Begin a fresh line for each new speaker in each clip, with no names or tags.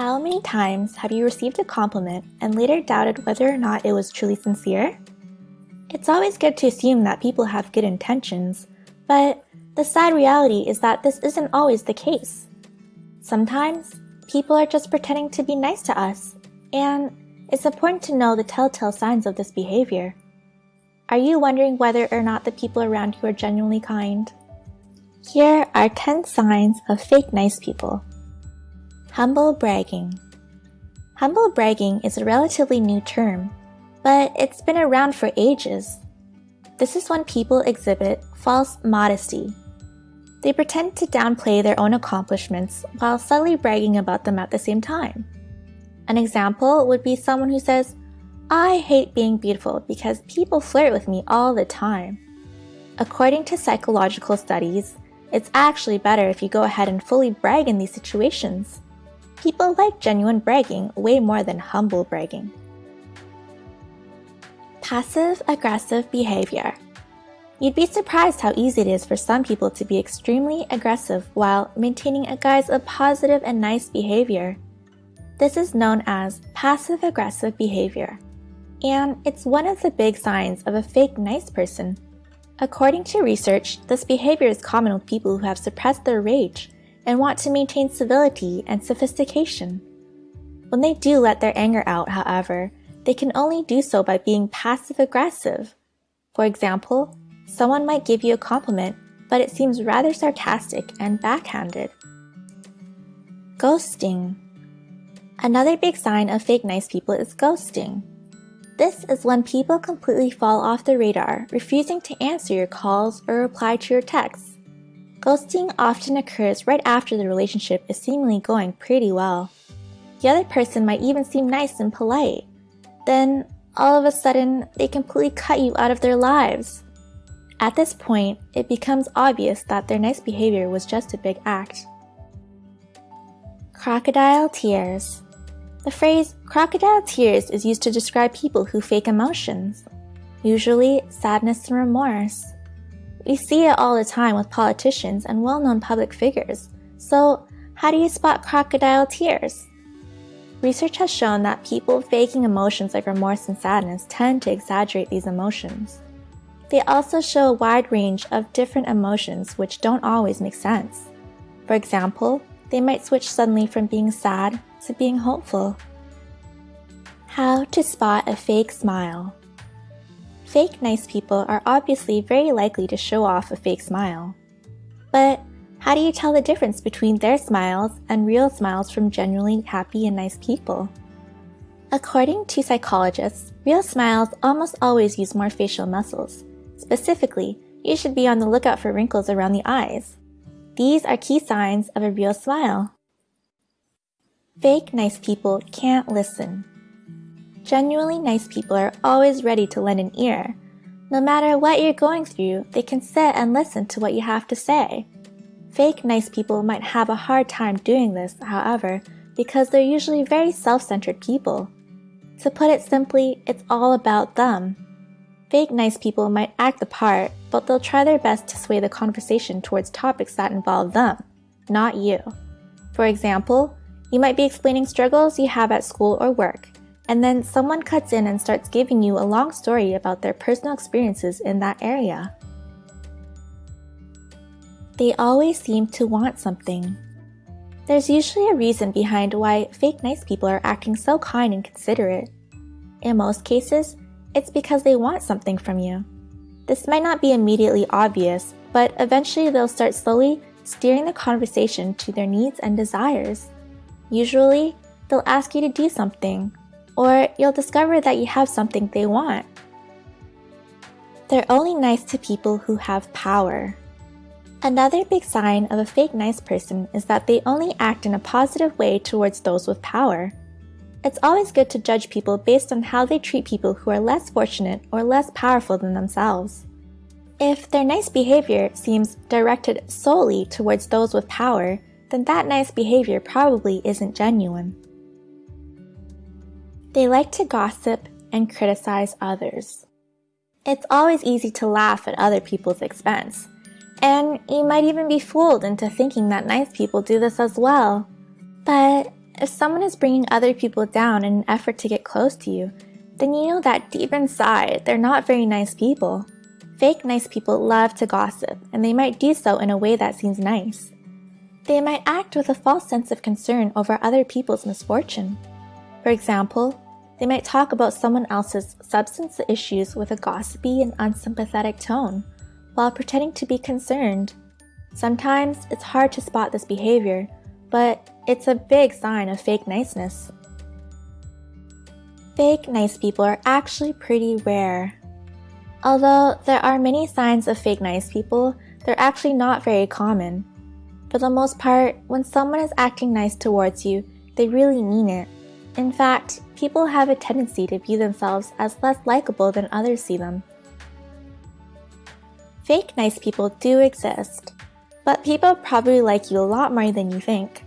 How many times have you received a compliment and later doubted whether or not it was truly sincere? It's always good to assume that people have good intentions, but the sad reality is that this isn't always the case. Sometimes, people are just pretending to be nice to us, and it's important to know the telltale signs of this behavior. Are you wondering whether or not the people around you are genuinely kind? Here are 10 signs of fake nice people. Humble bragging. Humble bragging is a relatively new term, but it's been around for ages. This is when people exhibit false modesty. They pretend to downplay their own accomplishments while subtly bragging about them at the same time. An example would be someone who says, I hate being beautiful because people flirt with me all the time. According to psychological studies, it's actually better if you go ahead and fully brag in these situations. People like genuine bragging way more than humble bragging. Passive aggressive behavior. You'd be surprised how easy it is for some people to be extremely aggressive while maintaining a guise of positive and nice behavior. This is known as passive aggressive behavior, and it's one of the big signs of a fake nice person. According to research, this behavior is common with people who have suppressed their rage and want to maintain civility and sophistication. When they do let their anger out, however, they can only do so by being passive aggressive. For example, someone might give you a compliment, but it seems rather sarcastic and backhanded. Ghosting. Another big sign of fake nice people is ghosting. This is when people completely fall off the radar, refusing to answer your calls or reply to your texts. Ghosting often occurs right after the relationship is seemingly going pretty well. The other person might even seem nice and polite. Then, all of a sudden, they completely cut you out of their lives. At this point, it becomes obvious that their nice behavior was just a big act. Crocodile tears. The phrase crocodile tears is used to describe people who fake emotions, usually sadness and remorse. We see it all the time with politicians and well-known public figures. So how do you spot crocodile tears? Research has shown that people faking emotions like remorse and sadness tend to exaggerate these emotions. They also show a wide range of different emotions which don't always make sense. For example, they might switch suddenly from being sad to being hopeful. How to spot a fake smile. Fake nice people are obviously very likely to show off a fake smile. But how do you tell the difference between their smiles and real smiles from genuinely happy and nice people? According to psychologists, real smiles almost always use more facial muscles. Specifically, you should be on the lookout for wrinkles around the eyes. These are key signs of a real smile. Fake nice people can't listen. Genuinely nice people are always ready to lend an ear. No matter what you're going through, they can sit and listen to what you have to say. Fake nice people might have a hard time doing this, however, because they're usually very self-centered people. To put it simply, it's all about them. Fake nice people might act the part, but they'll try their best to sway the conversation towards topics that involve them, not you. For example, you might be explaining struggles you have at school or work, and then someone cuts in and starts giving you a long story about their personal experiences in that area. They always seem to want something. There's usually a reason behind why fake nice people are acting so kind and considerate. In most cases, it's because they want something from you. This might not be immediately obvious, but eventually they'll start slowly steering the conversation to their needs and desires. Usually, they'll ask you to do something, or you'll discover that you have something they want. They're only nice to people who have power. Another big sign of a fake nice person is that they only act in a positive way towards those with power. It's always good to judge people based on how they treat people who are less fortunate or less powerful than themselves. If their nice behavior seems directed solely towards those with power, then that nice behavior probably isn't genuine. They like to gossip and criticize others. It's always easy to laugh at other people's expense, and you might even be fooled into thinking that nice people do this as well. But If someone is bringing other people down in an effort to get close to you, then you know that deep inside, they're not very nice people. Fake nice people love to gossip, and they might do so in a way that seems nice. They might act with a false sense of concern over other people's misfortune. For example, they might talk about someone else's substance issues with a gossipy and unsympathetic tone, while pretending to be concerned. Sometimes it's hard to spot this behavior, but it's a big sign of fake niceness. Fake nice people are actually pretty rare. Although there are many signs of fake nice people, they're actually not very common. For the most part, when someone is acting nice towards you, they really mean it. In fact, people have a tendency to view themselves as less likable than others see them. Fake nice people do exist, but people probably like you a lot more than you think.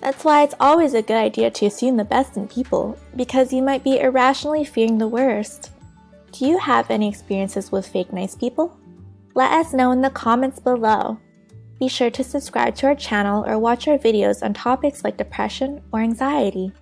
That's why it's always a good idea to assume the best in people, because you might be irrationally fearing the worst. Do you have any experiences with fake nice people? Let us know in the comments below. Be sure to subscribe to our channel or watch our videos on topics like depression or anxiety.